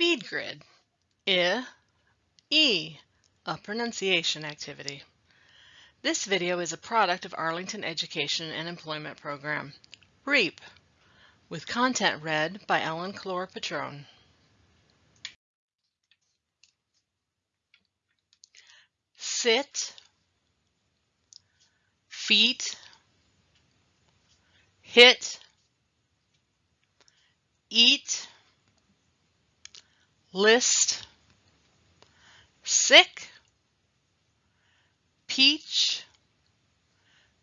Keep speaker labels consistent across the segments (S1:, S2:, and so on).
S1: Speed Grid. I, E, a pronunciation activity. This video is a product of Arlington Education and Employment Program, REEP, with content read by Ellen Clore Patrone. Sit, feet, hit, list, sick, peach,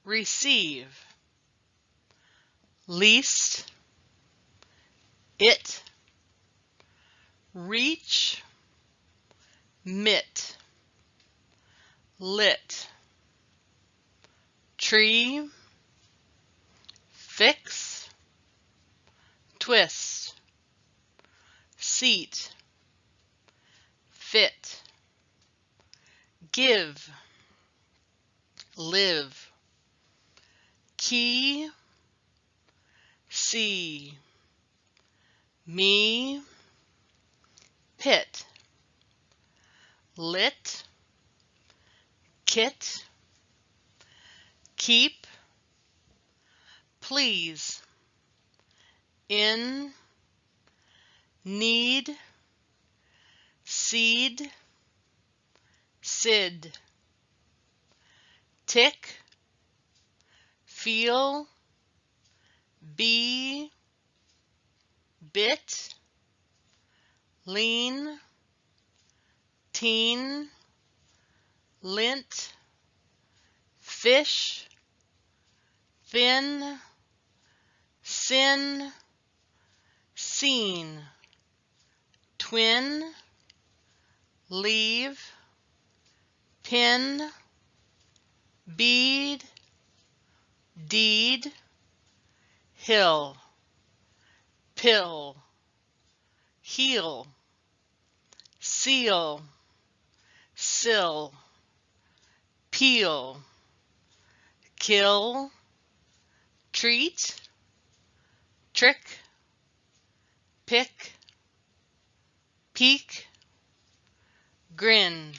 S1: receive, least, it, reach, mit, lit, tree, fix, twist, seat, give, live, key, see, me, pit, lit, kit, keep, please, in, need, seed, sid, tick, feel, be, bit, lean, teen, lint, fish, fin, sin, seen twin, leave, pin, bead, deed, hill, pill, heel, seal, sill, peel, kill, treat, trick, pick, peek, grin.